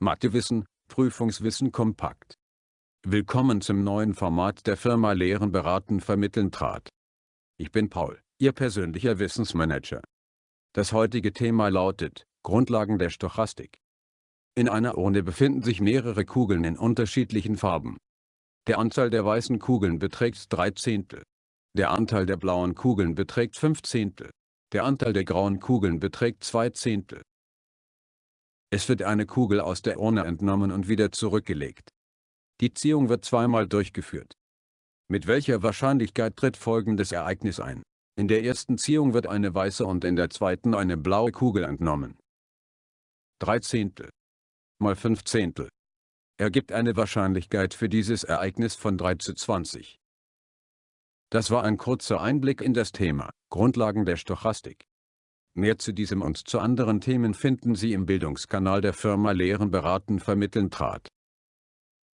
Mathewissen, Prüfungswissen kompakt. Willkommen zum neuen Format der Firma Lehren beraten vermitteln trat. Ich bin Paul, Ihr persönlicher Wissensmanager. Das heutige Thema lautet, Grundlagen der Stochastik. In einer Urne befinden sich mehrere Kugeln in unterschiedlichen Farben. Der Anteil der weißen Kugeln beträgt 3 Zehntel. Der Anteil der blauen Kugeln beträgt 5 Zehntel. Der Anteil der grauen Kugeln beträgt 2 Zehntel. Es wird eine Kugel aus der Urne entnommen und wieder zurückgelegt. Die Ziehung wird zweimal durchgeführt. Mit welcher Wahrscheinlichkeit tritt folgendes Ereignis ein? In der ersten Ziehung wird eine weiße und in der zweiten eine blaue Kugel entnommen. 3 Zehntel mal 5 Zehntel ergibt eine Wahrscheinlichkeit für dieses Ereignis von 3 zu 20. Das war ein kurzer Einblick in das Thema, Grundlagen der Stochastik. Mehr zu diesem und zu anderen Themen finden Sie im Bildungskanal der Firma Lehren beraten vermitteln trat.